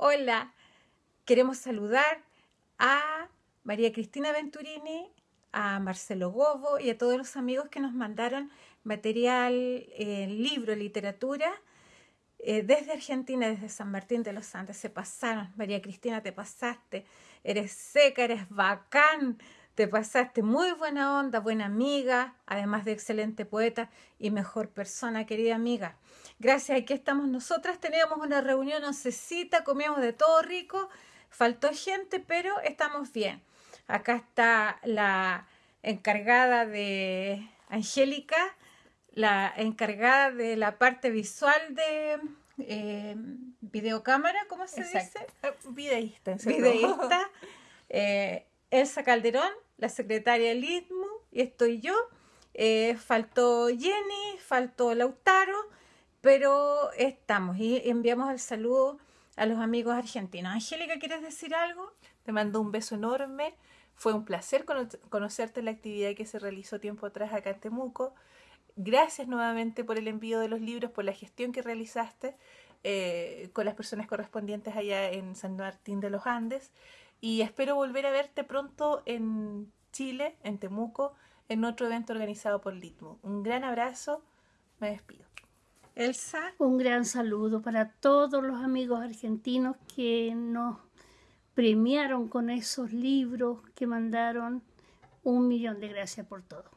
Hola, queremos saludar a María Cristina Venturini, a Marcelo Gobo y a todos los amigos que nos mandaron material, eh, libro, literatura eh, desde Argentina, desde San Martín de los Andes. Se pasaron. María Cristina, te pasaste. Eres seca, eres bacán. Te pasaste muy buena onda, buena amiga, además de excelente poeta y mejor persona, querida amiga. Gracias, aquí estamos nosotras. Teníamos una reunión oncecita, comíamos de todo rico. Faltó gente, pero estamos bien. Acá está la encargada de Angélica, la encargada de la parte visual de eh, videocámara, ¿cómo se dice? Videísta. Videísta. Eh, Elsa Calderón, la secretaria del ITMU, y estoy yo. Eh, faltó Jenny, faltó Lautaro, pero estamos y enviamos el saludo a los amigos argentinos. Angélica, ¿quieres decir algo? Te mando un beso enorme. Fue un placer conocerte en la actividad que se realizó tiempo atrás acá en Temuco. Gracias nuevamente por el envío de los libros, por la gestión que realizaste eh, con las personas correspondientes allá en San Martín de los Andes. Y espero volver a verte pronto en Chile, en Temuco, en otro evento organizado por Litmo. Un gran abrazo, me despido. Elsa. Un gran saludo para todos los amigos argentinos que nos premiaron con esos libros que mandaron. Un millón de gracias por todo.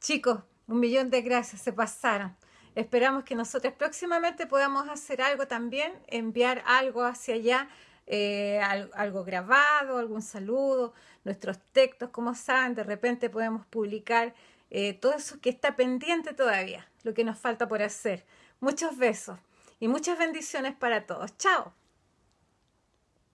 Chicos, un millón de gracias, se pasaron. Esperamos que nosotros próximamente podamos hacer algo también, enviar algo hacia allá eh, algo grabado, algún saludo, nuestros textos, como saben, de repente podemos publicar eh, todo eso que está pendiente todavía, lo que nos falta por hacer. Muchos besos y muchas bendiciones para todos. Chao.